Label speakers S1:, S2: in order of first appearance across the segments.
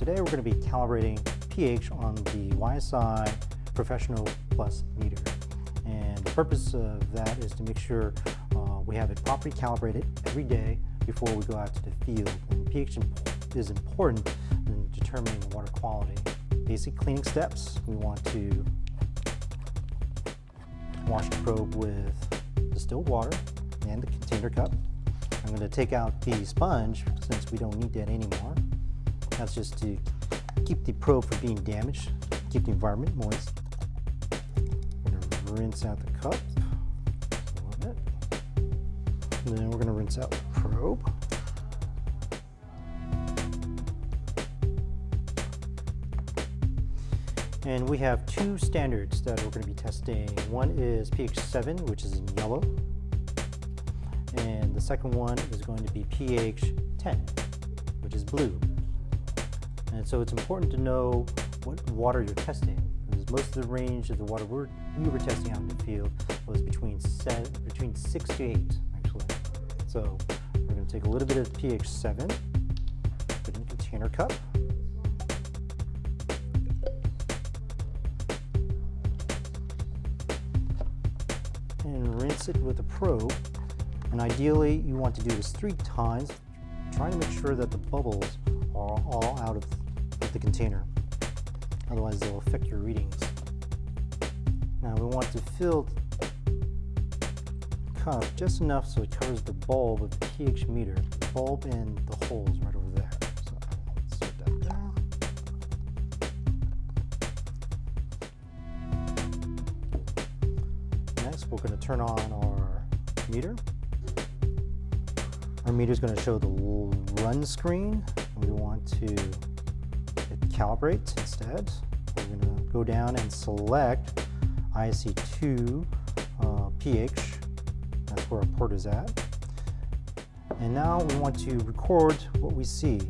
S1: Today we're going to be calibrating pH on the YSI Professional Plus meter. And the purpose of that is to make sure uh, we have it properly calibrated every day before we go out to the field. And pH is important in determining water quality. Basic cleaning steps, we want to wash the probe with distilled water and the container cup. I'm going to take out the sponge since we don't need that anymore. That's just to keep the probe from being damaged, keep the environment moist. We're to rinse out the cup. And then we're going to rinse out the probe. And we have two standards that we're going to be testing. One is pH 7, which is in yellow. And the second one is going to be pH 10, which is blue. And so it's important to know what water you're testing. Because most of the range of the water we're, we were testing out in the field was between, set, between 6 to 8, actually. So we're going to take a little bit of pH 7, put it in a container cup. And rinse it with a probe. And ideally, you want to do this three times, trying to make sure that the bubbles are all out of the container. Otherwise they'll affect your readings. Now we want to fill the cup just enough so it covers the bulb of the pH meter, the bulb and the holes right over there. So that down. Next we're going to turn on our meter. Our meter is going to show the run screen. We want to calibrate instead. We're going to go down and select ISE2 uh, pH. That's where our port is at. And now we want to record what we see.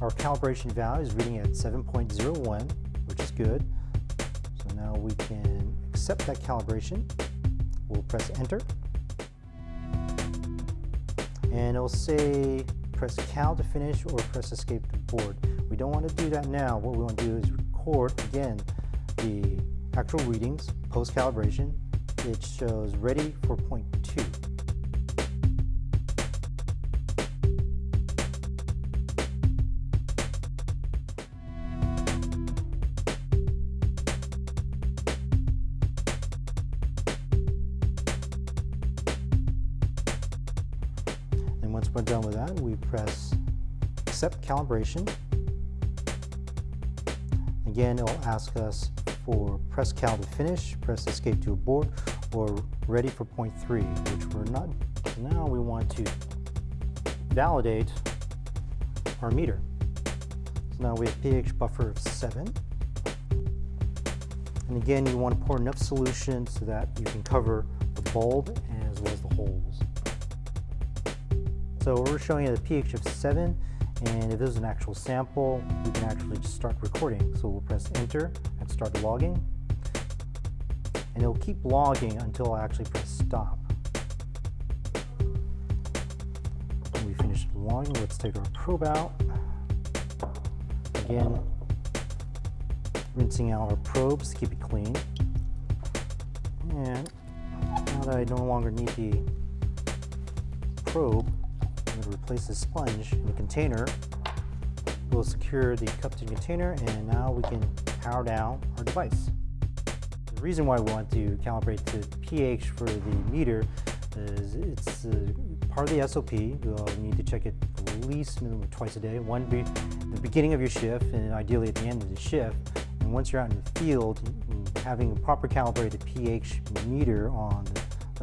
S1: Our calibration value is reading at 7.01, which is good. So now we can accept that calibration. We'll press enter. And it'll say press cal to finish or press escape to board. We don't want to do that now. What we want to do is record again the actual readings post calibration. It shows ready for point two. Once we're done with that, we press accept calibration. Again, it'll ask us for press cal to finish, press escape to abort, or ready for point three, which we're not. Now we want to validate our meter. So now we have pH buffer of seven. And again, you want to pour enough solution so that you can cover the bulb as well as the holes. So we're showing you the pH of 7, and if this is an actual sample, we can actually just start recording. So we'll press enter and start logging. And it'll keep logging until I actually press stop. When we finish logging, let's take our probe out. Again, rinsing out our probes to keep it clean. And now that I no longer need the probe, To replace the sponge in the container. We'll secure the cup to the container and now we can power down our device. The reason why we want to calibrate the pH for the meter is it's uh, part of the SOP. You'll need to check it at least minimum twice a day. One be the beginning of your shift and ideally at the end of the shift. And once you're out in the field, having a proper calibrated pH meter on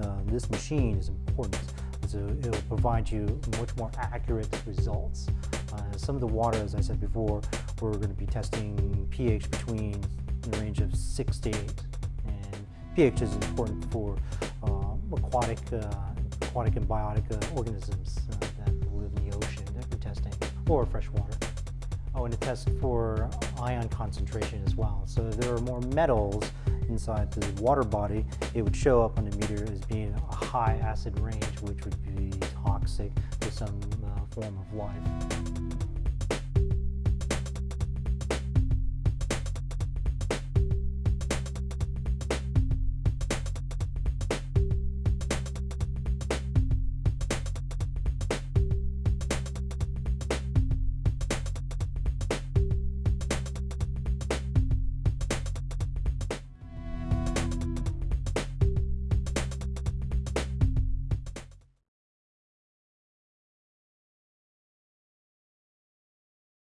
S1: uh, this machine is important so it will provide you much more accurate results. Uh, some of the water, as I said before, we're going to be testing pH between the range of 6 to 8. And pH is important for uh, aquatic, uh, aquatic and biotic uh, organisms uh, that live in the ocean that we're testing, or fresh water. Oh, and it tests for ion concentration as well. So if there are more metals inside the water body, it would show up on the meter as being a high acid range, which would be toxic to some uh, form of life.